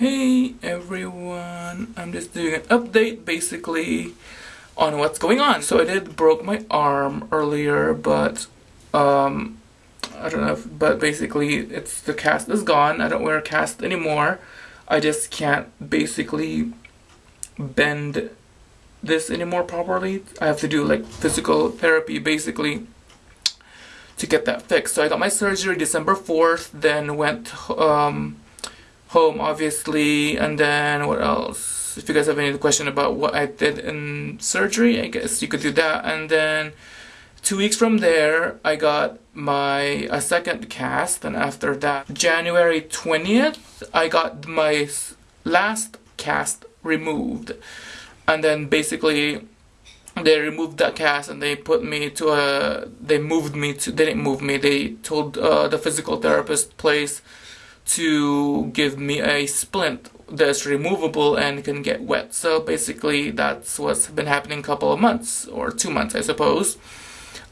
Hey everyone, I'm just doing an update basically on what's going on. So I did broke my arm earlier, but um, I don't know, if, but basically it's the cast is gone. I don't wear a cast anymore. I just can't basically bend this anymore properly. I have to do like physical therapy basically to get that fixed. So I got my surgery December 4th, then went um, home obviously, and then what else? If you guys have any question about what I did in surgery, I guess you could do that. And then two weeks from there, I got my a second cast, and after that, January 20th, I got my last cast removed. And then basically they removed that cast and they put me to a they moved me to they didn't move me they told uh, the physical therapist place to give me a splint that's removable and can get wet. So basically that's what's been happening a couple of months or two months I suppose.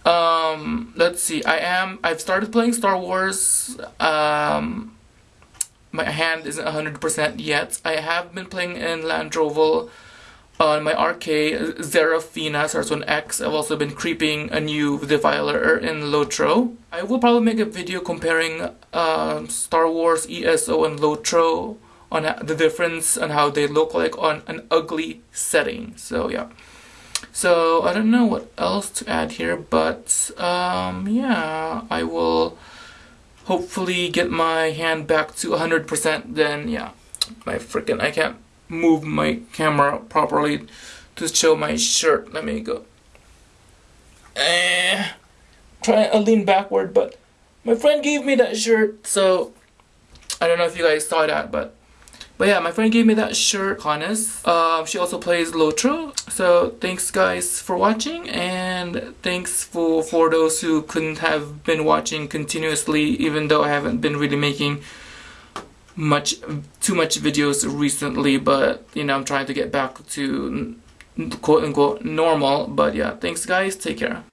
Um, let's see I am I've started playing Star Wars. Um, my hand isn't 100% yet. I have been playing in Landroval on my RK, Zerafina starts on X. I've also been creeping a new Defiler in Lotro. I will probably make a video comparing uh, Star Wars ESO and Lotro on the difference and how they look like on an ugly setting. So yeah. So I don't know what else to add here, but um, yeah, I will hopefully get my hand back to 100% then yeah. My freaking, I can't move my camera properly to show my shirt. Let me go. Eh, try to lean backward, but my friend gave me that shirt, so I don't know if you guys saw that, but but yeah, my friend gave me that shirt, Hannes. Um, she also plays Lotro. So thanks guys for watching and thanks for, for those who couldn't have been watching continuously even though I haven't been really making much too much videos recently but you know I'm trying to get back to quote unquote normal. But yeah thanks guys. Take care